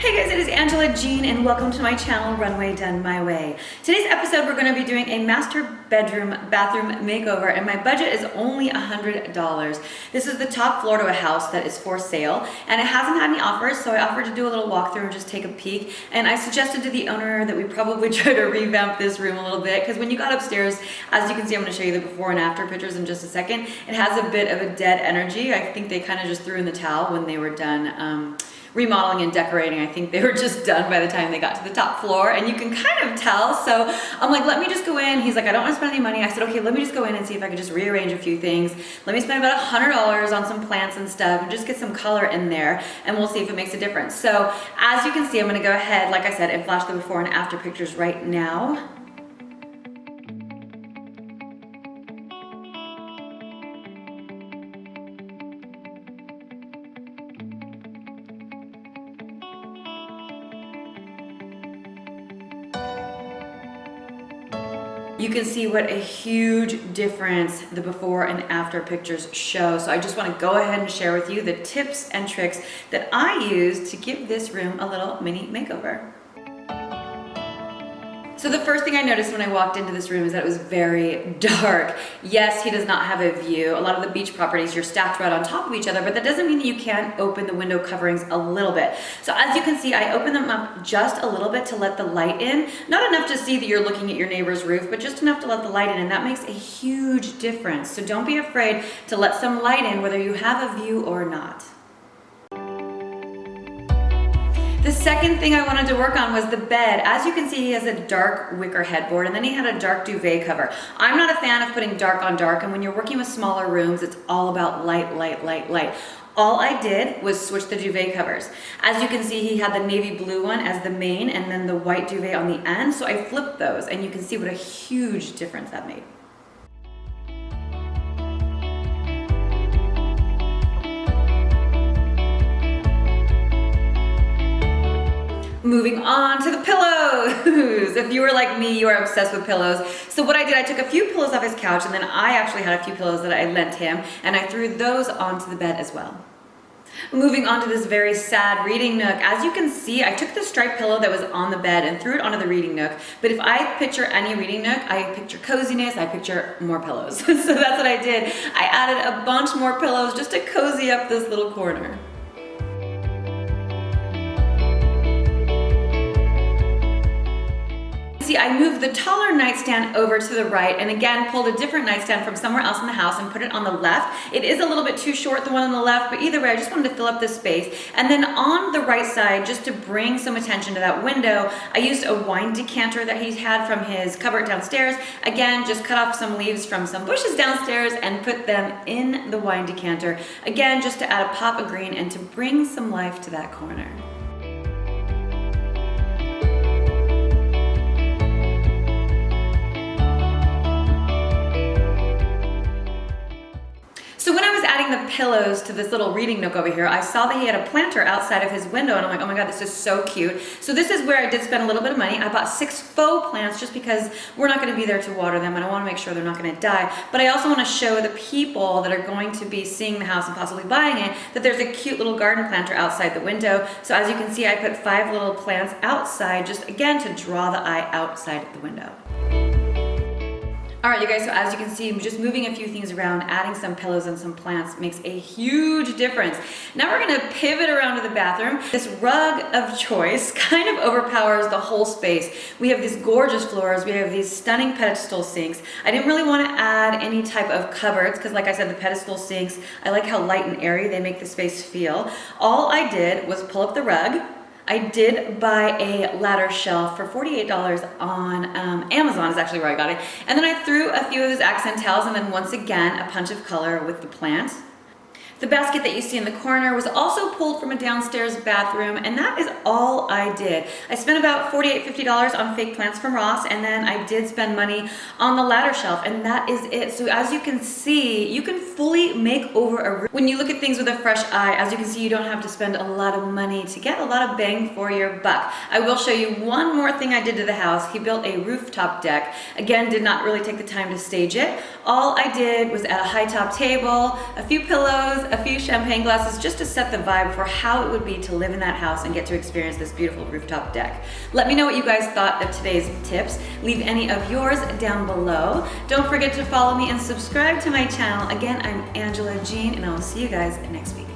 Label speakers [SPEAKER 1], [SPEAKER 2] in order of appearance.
[SPEAKER 1] Hey guys, it is Angela Jean and welcome to my channel, Runway Done My Way. Today's episode, we're gonna be doing a master bedroom bathroom makeover and my budget is only $100. This is the top floor to a house that is for sale and it hasn't had any offers, so I offered to do a little walkthrough and just take a peek. And I suggested to the owner that we probably try to revamp this room a little bit because when you got upstairs, as you can see, I'm gonna show you the before and after pictures in just a second, it has a bit of a dead energy. I think they kind of just threw in the towel when they were done um, remodeling and decorating. I think they were just done by the time they got to the top floor and you can kind of tell. So I'm like, let me just go in. He's like, I don't want to spend any money. I said, okay, let me just go in and see if I could just rearrange a few things. Let me spend about a $100 on some plants and stuff and just get some color in there and we'll see if it makes a difference. So as you can see, I'm gonna go ahead, like I said, and flash the before and after pictures right now. You can see what a huge difference the before and after pictures show. So I just wanna go ahead and share with you the tips and tricks that I use to give this room a little mini makeover. So the first thing I noticed when I walked into this room is that it was very dark. Yes, he does not have a view. A lot of the beach properties, you're stacked right on top of each other, but that doesn't mean that you can't open the window coverings a little bit. So as you can see, I opened them up just a little bit to let the light in. Not enough to see that you're looking at your neighbor's roof, but just enough to let the light in, and that makes a huge difference. So don't be afraid to let some light in, whether you have a view or not. The second thing I wanted to work on was the bed. As you can see, he has a dark wicker headboard and then he had a dark duvet cover. I'm not a fan of putting dark on dark and when you're working with smaller rooms, it's all about light, light, light, light. All I did was switch the duvet covers. As you can see, he had the navy blue one as the main and then the white duvet on the end. So I flipped those and you can see what a huge difference that made. Moving on to the pillows. if you were like me, you are obsessed with pillows. So what I did, I took a few pillows off his couch and then I actually had a few pillows that I lent him and I threw those onto the bed as well. Moving on to this very sad reading nook. As you can see, I took the striped pillow that was on the bed and threw it onto the reading nook. But if I picture any reading nook, I picture coziness, I picture more pillows. so that's what I did. I added a bunch more pillows just to cozy up this little corner. See, I moved the taller nightstand over to the right and again pulled a different nightstand from somewhere else in the house and put it on the left. It is a little bit too short, the one on the left, but either way, I just wanted to fill up this space. And then on the right side, just to bring some attention to that window, I used a wine decanter that he had from his cupboard downstairs. Again, just cut off some leaves from some bushes downstairs and put them in the wine decanter. Again, just to add a pop of green and to bring some life to that corner. Pillows to this little reading nook over here, I saw that he had a planter outside of his window and I'm like, oh my God, this is so cute. So this is where I did spend a little bit of money. I bought six faux plants just because we're not gonna be there to water them and I wanna make sure they're not gonna die. But I also wanna show the people that are going to be seeing the house and possibly buying it that there's a cute little garden planter outside the window. So as you can see, I put five little plants outside just again to draw the eye outside the window. All right, you guys, so as you can see, just moving a few things around, adding some pillows and some plants makes a huge difference. Now we're gonna pivot around to the bathroom. This rug of choice kind of overpowers the whole space. We have these gorgeous floors, we have these stunning pedestal sinks. I didn't really wanna add any type of cupboards because like I said, the pedestal sinks, I like how light and airy they make the space feel. All I did was pull up the rug, I did buy a ladder shelf for $48 on um, Amazon is actually where I got it. And then I threw a few of those accent tiles and then once again, a punch of color with the plant. The basket that you see in the corner was also pulled from a downstairs bathroom and that is all I did. I spent about $48, $50 on fake plants from Ross and then I did spend money on the ladder shelf and that is it. So as you can see, you can fully make over a room. When you look at things with a fresh eye, as you can see, you don't have to spend a lot of money to get a lot of bang for your buck. I will show you one more thing I did to the house. He built a rooftop deck. Again, did not really take the time to stage it. All I did was add a high top table, a few pillows, a few champagne glasses just to set the vibe for how it would be to live in that house and get to experience this beautiful rooftop deck. Let me know what you guys thought of today's tips. Leave any of yours down below. Don't forget to follow me and subscribe to my channel. Again, I'm Angela Jean and I will see you guys next week.